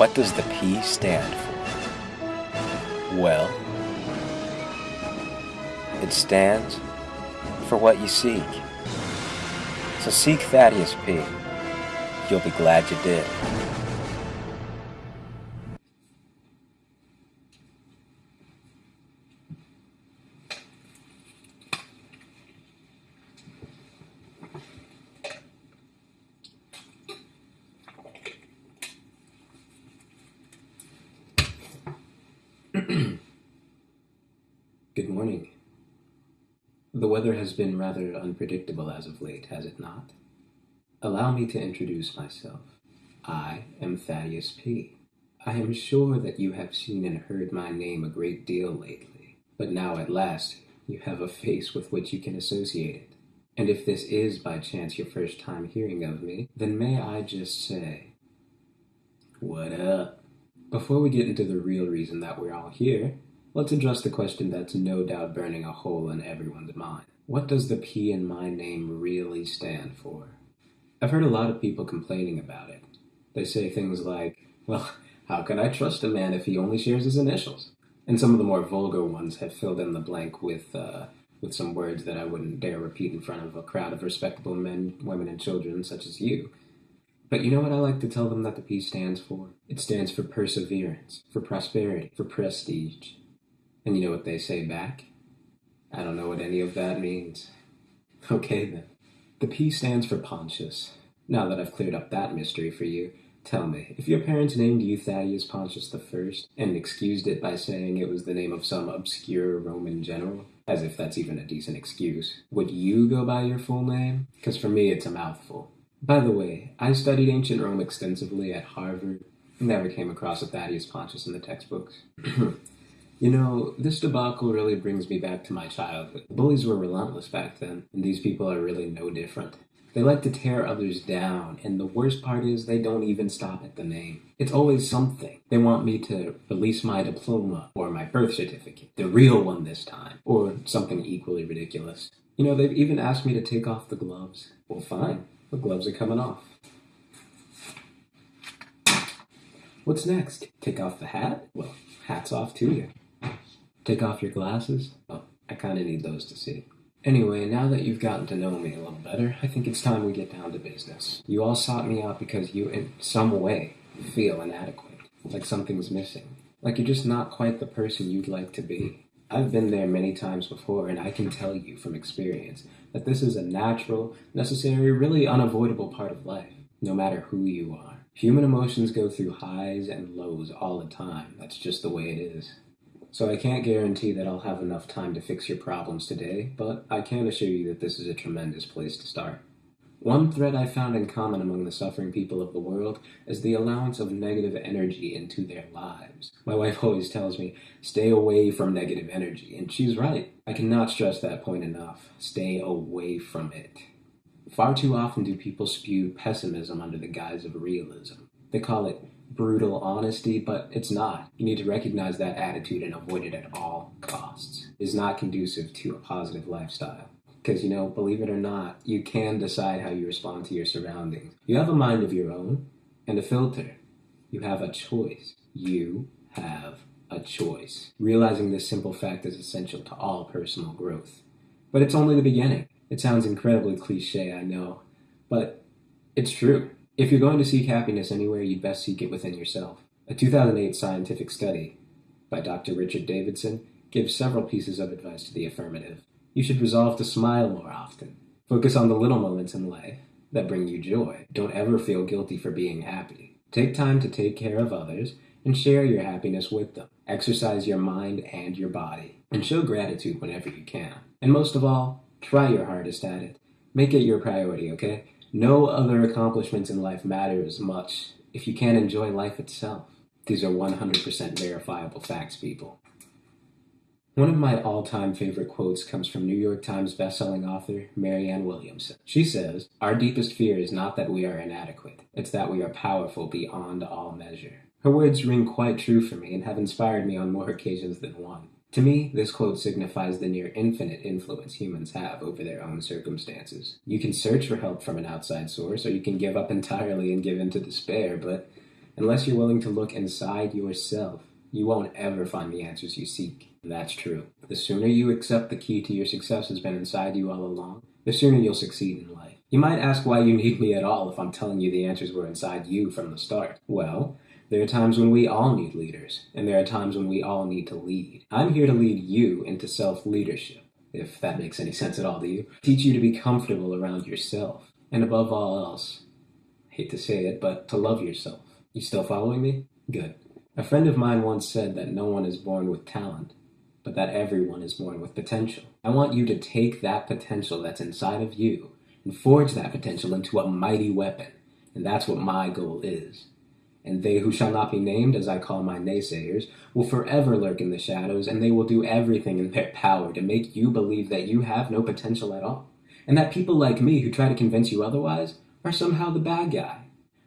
What does the P stand for? Well, it stands for what you seek. So seek Thaddeus P. You'll be glad you did. Good morning. The weather has been rather unpredictable as of late, has it not? Allow me to introduce myself. I am Thaddeus P. I am sure that you have seen and heard my name a great deal lately, but now at last you have a face with which you can associate it. And if this is by chance your first time hearing of me, then may I just say, What up? Before we get into the real reason that we're all here, Let's address the question that's no doubt burning a hole in everyone's mind. What does the P in my name really stand for? I've heard a lot of people complaining about it. They say things like, well, how can I trust a man if he only shares his initials? And some of the more vulgar ones have filled in the blank with, uh, with some words that I wouldn't dare repeat in front of a crowd of respectable men, women, and children such as you. But you know what I like to tell them that the P stands for? It stands for perseverance, for prosperity, for prestige. And you know what they say back? I don't know what any of that means. Okay then. The P stands for Pontius. Now that I've cleared up that mystery for you, tell me, if your parents named you Thaddeus Pontius I and excused it by saying it was the name of some obscure Roman general, as if that's even a decent excuse, would you go by your full name? Because for me, it's a mouthful. By the way, I studied ancient Rome extensively at Harvard. Never came across a Thaddeus Pontius in the textbooks. You know, this debacle really brings me back to my childhood. Bullies were relentless back then, and these people are really no different. They like to tear others down, and the worst part is they don't even stop at the name. It's always something. They want me to release my diploma or my birth certificate, the real one this time, or something equally ridiculous. You know, they've even asked me to take off the gloves. Well, fine. The gloves are coming off. What's next? Take off the hat? Well, hats off to you. Take off your glasses? Well, I kind of need those to see. Anyway, now that you've gotten to know me a little better, I think it's time we get down to business. You all sought me out because you, in some way, feel inadequate. Like something's missing. Like you're just not quite the person you'd like to be. I've been there many times before, and I can tell you from experience that this is a natural, necessary, really unavoidable part of life, no matter who you are. Human emotions go through highs and lows all the time. That's just the way it is. So I can't guarantee that I'll have enough time to fix your problems today, but I can assure you that this is a tremendous place to start. One thread I found in common among the suffering people of the world is the allowance of negative energy into their lives. My wife always tells me, stay away from negative energy, and she's right. I cannot stress that point enough. Stay away from it. Far too often do people spew pessimism under the guise of realism. They call it brutal honesty, but it's not. You need to recognize that attitude and avoid it at all costs. Is not conducive to a positive lifestyle. Because, you know, believe it or not, you can decide how you respond to your surroundings. You have a mind of your own and a filter. You have a choice. You have a choice. Realizing this simple fact is essential to all personal growth. But it's only the beginning. It sounds incredibly cliche, I know, but it's true. If you're going to seek happiness anywhere, you'd best seek it within yourself. A 2008 scientific study by Dr. Richard Davidson gives several pieces of advice to the affirmative. You should resolve to smile more often. Focus on the little moments in life that bring you joy. Don't ever feel guilty for being happy. Take time to take care of others and share your happiness with them. Exercise your mind and your body, and show gratitude whenever you can. And most of all, try your hardest at it. Make it your priority, okay? No other accomplishments in life matter as much if you can't enjoy life itself. These are 100% verifiable facts, people. One of my all time favorite quotes comes from New York Times bestselling author Marianne Williamson. She says, Our deepest fear is not that we are inadequate, it's that we are powerful beyond all measure. Her words ring quite true for me and have inspired me on more occasions than one. To me, this quote signifies the near infinite influence humans have over their own circumstances. You can search for help from an outside source, or you can give up entirely and give in to despair, but Unless you're willing to look inside yourself, you won't ever find the answers you seek. That's true. The sooner you accept the key to your success has been inside you all along, the sooner you'll succeed in life. You might ask why you need me at all if I'm telling you the answers were inside you from the start. Well, there are times when we all need leaders, and there are times when we all need to lead. I'm here to lead you into self leadership, if that makes any sense at all to you. Teach you to be comfortable around yourself, and above all else, hate to say it, but to love yourself. You still following me? Good. A friend of mine once said that no one is born with talent, but that everyone is born with potential. I want you to take that potential that's inside of you and forge that potential into a mighty weapon. And that's what my goal is. And they who shall not be named, as I call my naysayers, will forever lurk in the shadows, and they will do everything in their power to make you believe that you have no potential at all. And that people like me who try to convince you otherwise are somehow the bad guy.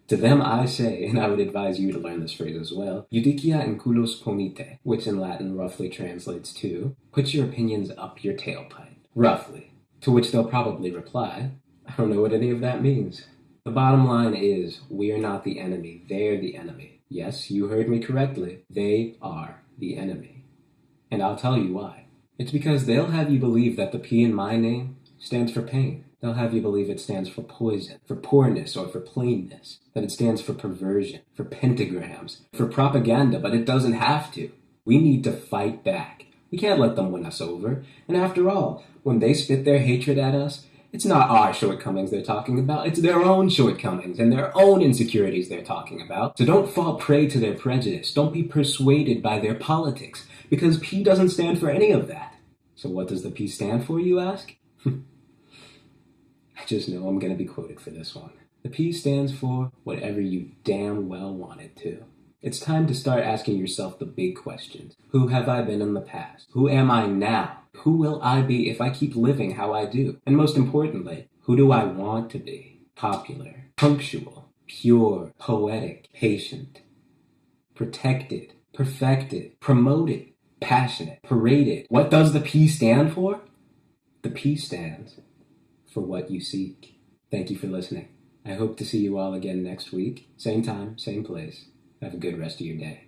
To them I say, and I would advise you to learn this phrase as well, judicia in culos ponite, which in Latin roughly translates to, put your opinions up your tailpipe. Roughly. To which they'll probably reply, I don't know what any of that means. The bottom line is, we are not the enemy, they're the enemy. Yes, you heard me correctly. They are the enemy. And I'll tell you why. It's because they'll have you believe that the P in my name stands for pain. They'll have you believe it stands for poison, for poorness, or for plainness. That it stands for perversion, for pentagrams, for propaganda, but it doesn't have to. We need to fight back. We can't let them win us over. And after all, when they spit their hatred at us, it's not our shortcomings they're talking about, it's their own shortcomings and their own insecurities they're talking about. So don't fall prey to their prejudice. Don't be persuaded by their politics, because P doesn't stand for any of that. So what does the P stand for, you ask? I just know I'm going to be quoted for this one. The P stands for whatever you damn well want it to. It's time to start asking yourself the big questions. Who have I been in the past? Who am I now? Who will I be if I keep living how I do? And most importantly, who do I want to be? Popular, punctual, pure, poetic, patient, protected, perfected, promoted, passionate, paraded. What does the P stand for? The P stands for what you seek. Thank you for listening. I hope to see you all again next week. Same time, same place. Have a good rest of your day.